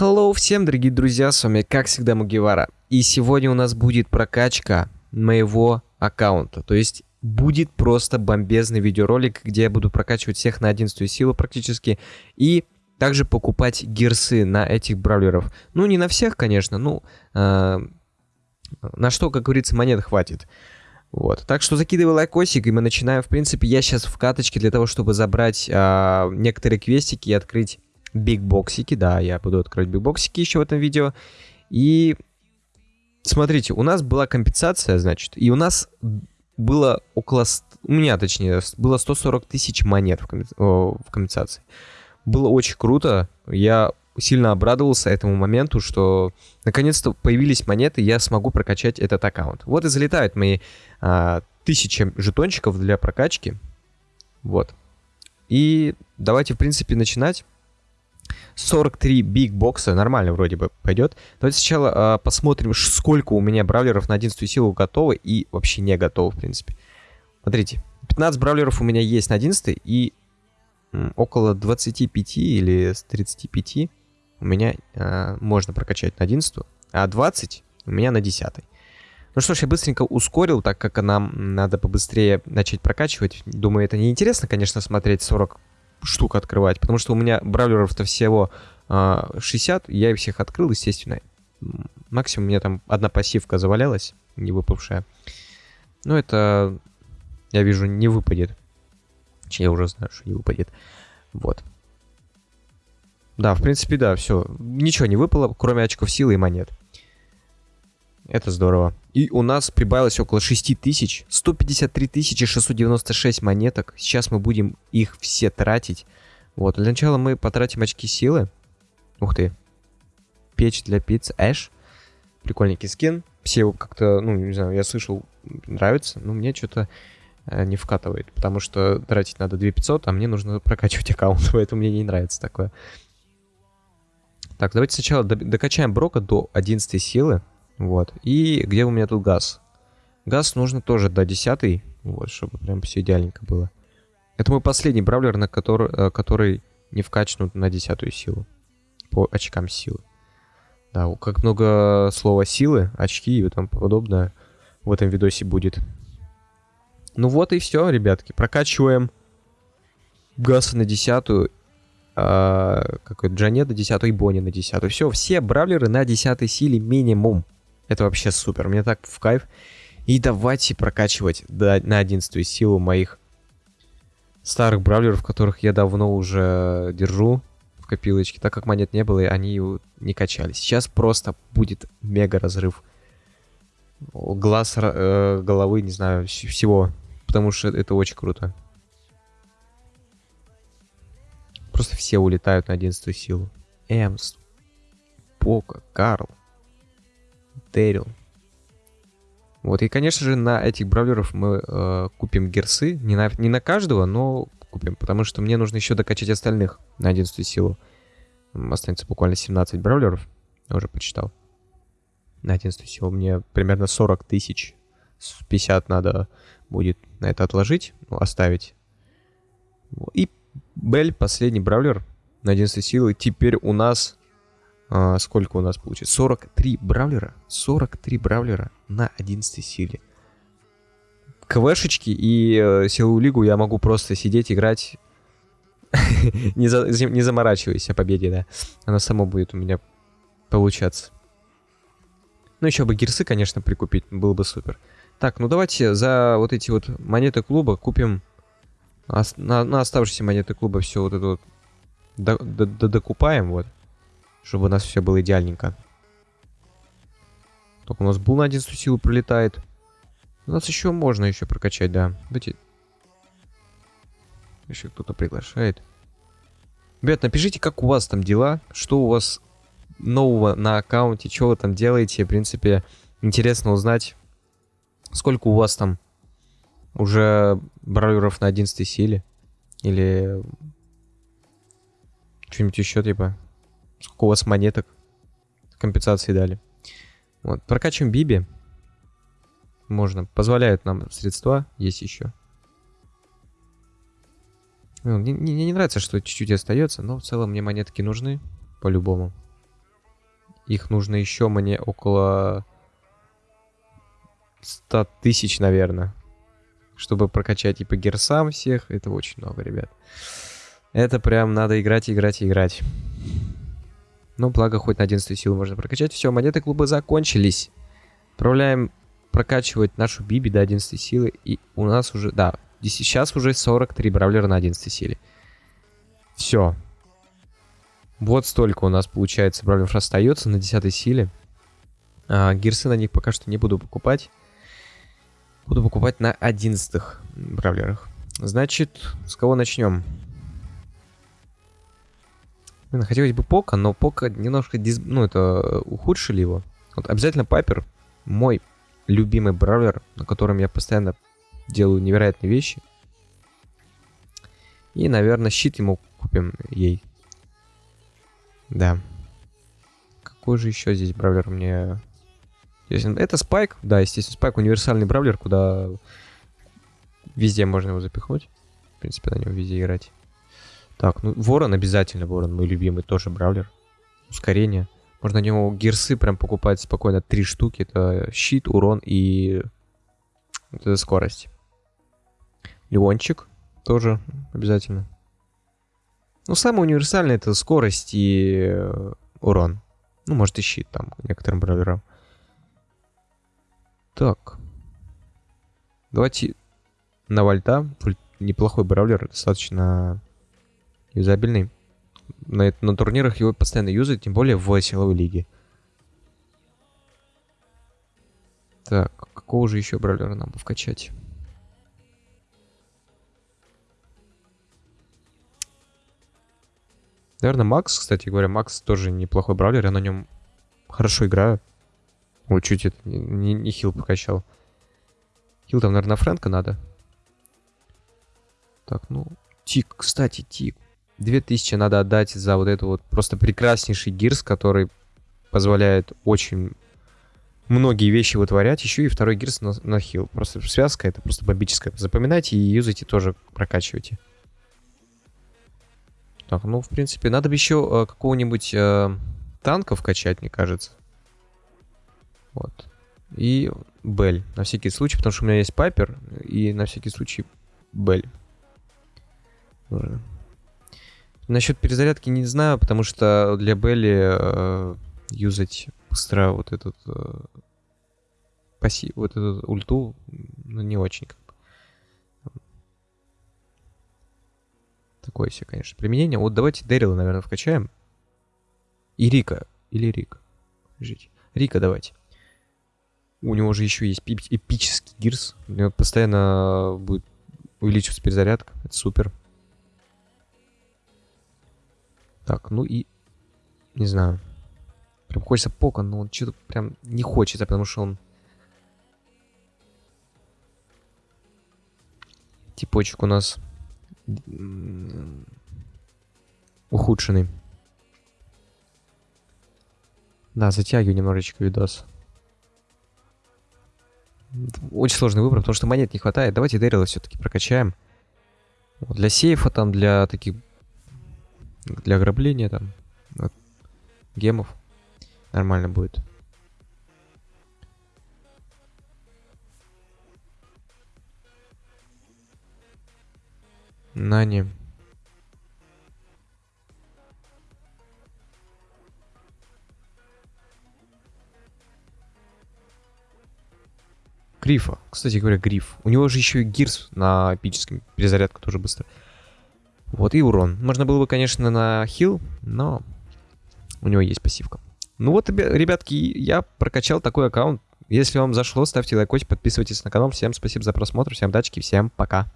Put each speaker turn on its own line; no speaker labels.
Hello всем, дорогие друзья, с вами как всегда Мугивара. И сегодня у нас будет прокачка моего аккаунта. То есть будет просто бомбезный видеоролик, где я буду прокачивать всех на 11 силу практически. И также покупать гирсы на этих бравлеров. Ну, не на всех, конечно, ну, э, на что, как говорится, монет хватит. Вот. Так что закидывай лайкосик, и мы начинаем. В принципе, я сейчас в каточке для того, чтобы забрать э, некоторые квестики и открыть бигбоксики. Да, я буду открывать бигбоксики еще в этом видео. И смотрите, у нас была компенсация, значит, и у нас было около... У меня, точнее, было 140 тысяч монет в, комп... в компенсации. Было очень круто. Я сильно обрадовался этому моменту, что наконец-то появились монеты, я смогу прокачать этот аккаунт. Вот и залетают мои а, тысячи жетончиков для прокачки. Вот. И давайте, в принципе, начинать. 43 биг бокса, нормально вроде бы пойдет. Давайте сначала э, посмотрим, сколько у меня бравлеров на 11 силу готовы и вообще не готовы, в принципе. Смотрите, 15 бравлеров у меня есть на 11 и м, около 25 или 35 у меня э, можно прокачать на 11, а 20 у меня на 10. Ну что ж, я быстренько ускорил, так как нам надо побыстрее начать прокачивать. Думаю, это неинтересно, конечно, смотреть 40 штук открывать, потому что у меня бравлеров-то всего э, 60, я их всех открыл, естественно. Максимум у меня там одна пассивка завалялась, не выпавшая. Но это, я вижу, не выпадет. Я уже знаю, что не выпадет. Вот. Да, в принципе, да, все. Ничего не выпало, кроме очков силы и монет. Это здорово. И у нас прибавилось около 6 тысяч. 153 тысячи 696 монеток. Сейчас мы будем их все тратить. Вот, для начала мы потратим очки силы. Ух ты. Печь для пиццы. Эш. Прикольненький скин. Все его как-то, ну, не знаю, я слышал, нравится. Но мне что-то э, не вкатывает. Потому что тратить надо 2500, а мне нужно прокачивать аккаунт. Поэтому мне не нравится такое. Так, давайте сначала докачаем Брока до 11 силы. Вот. И где у меня тут газ? Газ нужно тоже до 10, вот, чтобы прям все идеальненько было. Это мой последний бравлер, на который, э, который не вкачнут на 10 силу. По очкам силы. Да, как много слова силы, очки и тому подобное в этом видосе будет. Ну вот и все, ребятки. Прокачиваем газ на десятую. А, какой Джанет на десятую и Бонни на десятую. Все, все бравлеры на десятой силе минимум. Это вообще супер, мне так в кайф. И давайте прокачивать до, на 11 силу моих старых бравлеров, которых я давно уже держу в копилочке, так как монет не было, и они не качались. Сейчас просто будет мега разрыв глаз, э, головы, не знаю, всего, потому что это очень круто. Просто все улетают на 11 силу. Эмс, Пока, Карл. Дэрил. Вот, и, конечно же, на этих бравлеров мы э, купим герсы. Не на, не на каждого, но купим, потому что мне нужно еще докачать остальных на 11 силу. Останется буквально 17 бравлеров. Я уже почитал. На 11 силу мне примерно 40 тысяч. 50 надо будет на это отложить, ну, оставить. И Бель, последний бравлер на 11 силы. Теперь у нас а, сколько у нас получится? 43 бравлера. 43 бравлера на 11 силе. КВшечки и э, силовую лигу я могу просто сидеть, играть, не заморачиваясь о победе, да. Она само будет у меня получаться. Ну, еще бы гирсы, конечно, прикупить, было бы супер. Так, ну давайте за вот эти вот монеты клуба купим... На, на оставшиеся монеты клуба все вот это вот докупаем, вот чтобы у нас все было идеальненько. Только у нас был на 11 силу пролетает. У нас еще можно еще прокачать, да. Давайте. Еще кто-то приглашает. Ребят, напишите, как у вас там дела, что у вас нового на аккаунте, что вы там делаете. В принципе, интересно узнать, сколько у вас там уже бравлеров на 11 силе. Или что-нибудь еще, типа. Сколько у вас монеток компенсации дали. Вот. Прокачиваем Биби. Можно. Позволяют нам средства. Есть еще. Ну, мне, мне не нравится, что чуть-чуть остается, но в целом мне монетки нужны. По-любому. Их нужно еще мне около 100 тысяч, наверное. Чтобы прокачать и по герсам всех. Это очень много, ребят. Это прям надо играть, играть, играть. Ну, благо, хоть на 11 силу можно прокачать. Все, монеты клуба закончились. Отправляем прокачивать нашу Биби до 11 силы. И у нас уже, да, сейчас уже 43 бравлера на 11 силе. Все. Вот столько у нас, получается, бравлеров остается на 10 силе. А, гирсы на них пока что не буду покупать. Буду покупать на 11 бравлерах. Значит, с кого начнем? Блин, хотелось бы Пока, но Пока немножко, диз... ну, это ухудшили его. Вот обязательно Пайпер, мой любимый бравлер, на котором я постоянно делаю невероятные вещи. И, наверное, щит ему купим ей. Да. Какой же еще здесь бравлер мне... Это Спайк. Да, естественно, Спайк универсальный бравлер, куда везде можно его запихнуть. В принципе, на него везде играть. Так, ну Ворон обязательно, Ворон мой любимый, тоже бравлер. Ускорение. Можно на него гирсы прям покупать спокойно. Три штуки. Это щит, урон и вот эта скорость. Леончик тоже обязательно. Ну, самый универсальный это скорость и э, урон. Ну, может и щит там некоторым бравлерам. Так. Давайте на вольта. Неплохой бравлер, достаточно юзабельный. На, на турнирах его постоянно юзают, тем более в силовой лиге. Так, какого же еще бравлера нам вкачать? Наверное, Макс, кстати говоря, Макс тоже неплохой бравлер, я на нем хорошо играю. Ой, чуть это не, не, хил покачал. Хил там, наверное, Фрэнка надо. Так, ну, Тик, кстати, Тик. 2000 надо отдать за вот это вот просто прекраснейший гирс, который позволяет очень многие вещи вытворять. Еще и второй гирс на, на хил. Просто связка это просто бомбическая. Запоминайте и юзайте тоже, прокачивайте. Так, ну, в принципе, надо бы еще э, какого-нибудь э, танка вкачать, мне кажется. Вот. И Бель, на всякий случай, потому что у меня есть Пайпер, и на всякий случай Бель. Насчет перезарядки не знаю, потому что для Белли э, юзать быстро вот этот э, пассив, вот этот ульту, ну, не очень как бы. Такое все, конечно, применение. Вот давайте Дэрила, наверное, вкачаем. И Рика. Или Рик. Жить. Рика давайте. У него же еще есть эпический гирс. У него постоянно будет увеличиваться перезарядка. Это супер. Так, ну и... Не знаю. Прям хочется пока, но он что-то прям не хочется, потому что он... Типочек у нас... Ухудшенный. Да, затягиваю немножечко видос. Очень сложный выбор, потому что монет не хватает. Давайте Дэрила все-таки прокачаем. Для сейфа, там, для таких для ограбления там от гемов нормально будет. Нани. Грифа. Кстати говоря, Гриф. У него же еще и Гирс на эпическом. Перезарядка тоже быстро. Вот, и урон. Можно было бы, конечно, на хил, но у него есть пассивка. Ну вот, ребятки, я прокачал такой аккаунт. Если вам зашло, ставьте лайкотик, подписывайтесь на канал. Всем спасибо за просмотр, всем дачки, всем пока.